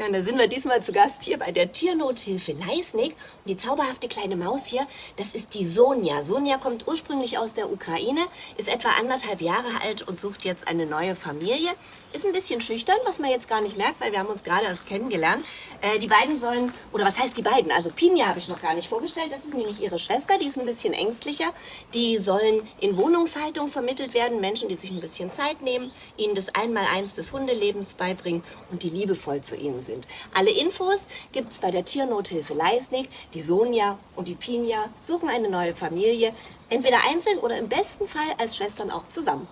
Ja, und da sind wir diesmal zu Gast hier bei der Tiernothilfe Leisnig. Und die zauberhafte kleine Maus hier, das ist die Sonja. Sonja kommt ursprünglich aus der Ukraine, ist etwa anderthalb Jahre alt und sucht jetzt eine neue Familie. Ist ein bisschen schüchtern, was man jetzt gar nicht merkt, weil wir haben uns gerade erst kennengelernt. Äh, die beiden sollen, oder was heißt die beiden? Also Pinja habe ich noch gar nicht vorgestellt. Das ist nämlich ihre Schwester, die ist ein bisschen ängstlicher. Die sollen in Wohnungshaltung vermittelt werden. Menschen, die sich ein bisschen Zeit nehmen, ihnen das Einmaleins des Hundelebens beibringen und die liebevoll zu ihnen sind. Alle Infos gibt es bei der Tiernothilfe Leisnig. Die Sonja und die Pinja suchen eine neue Familie, entweder einzeln oder im besten Fall als Schwestern auch zusammen.